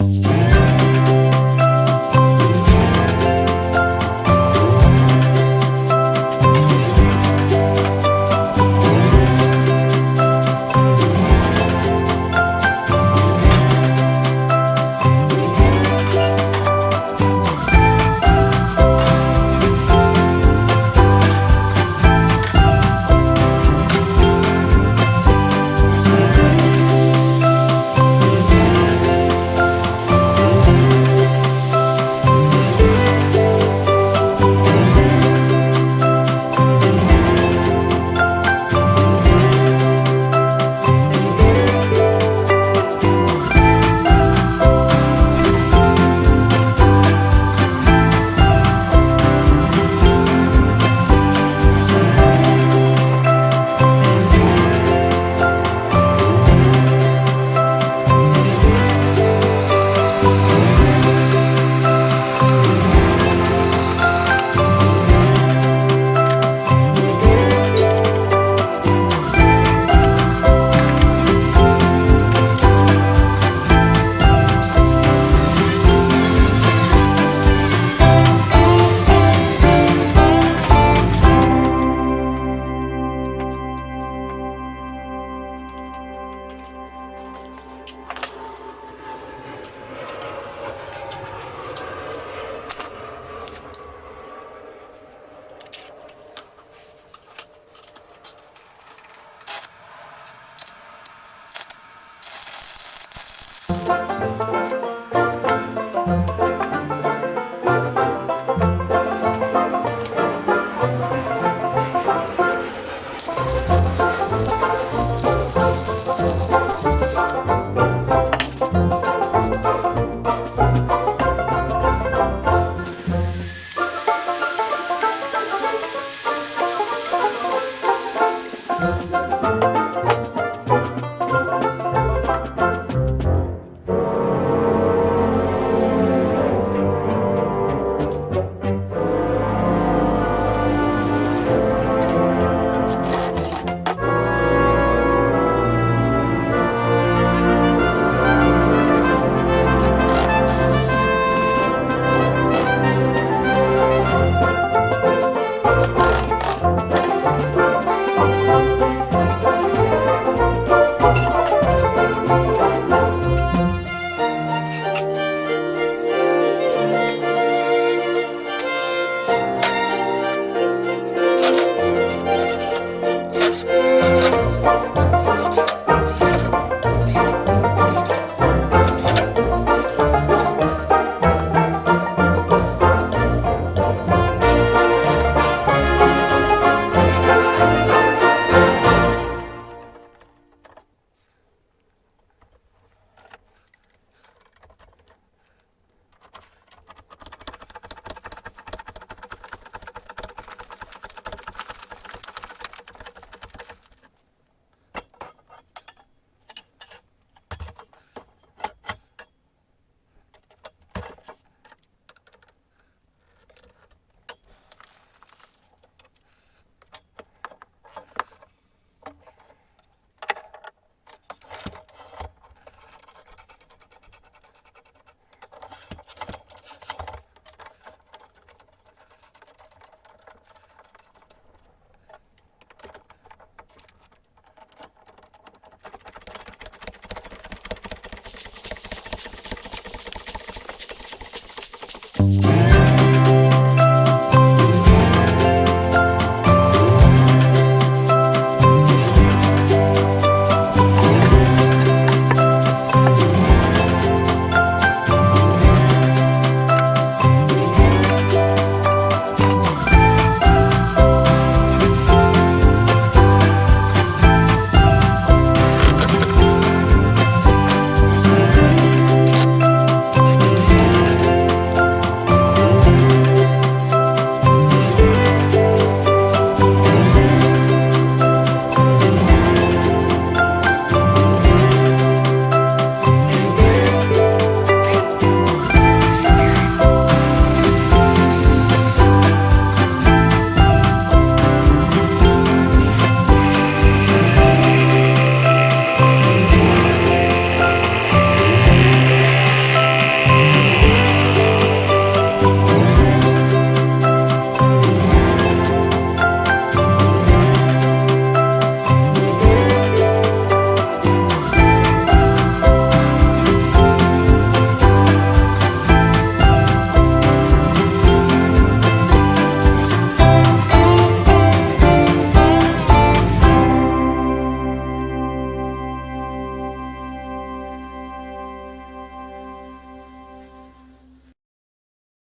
Yeah.